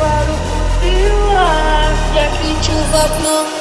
para o rio, ar, e aqui chuva.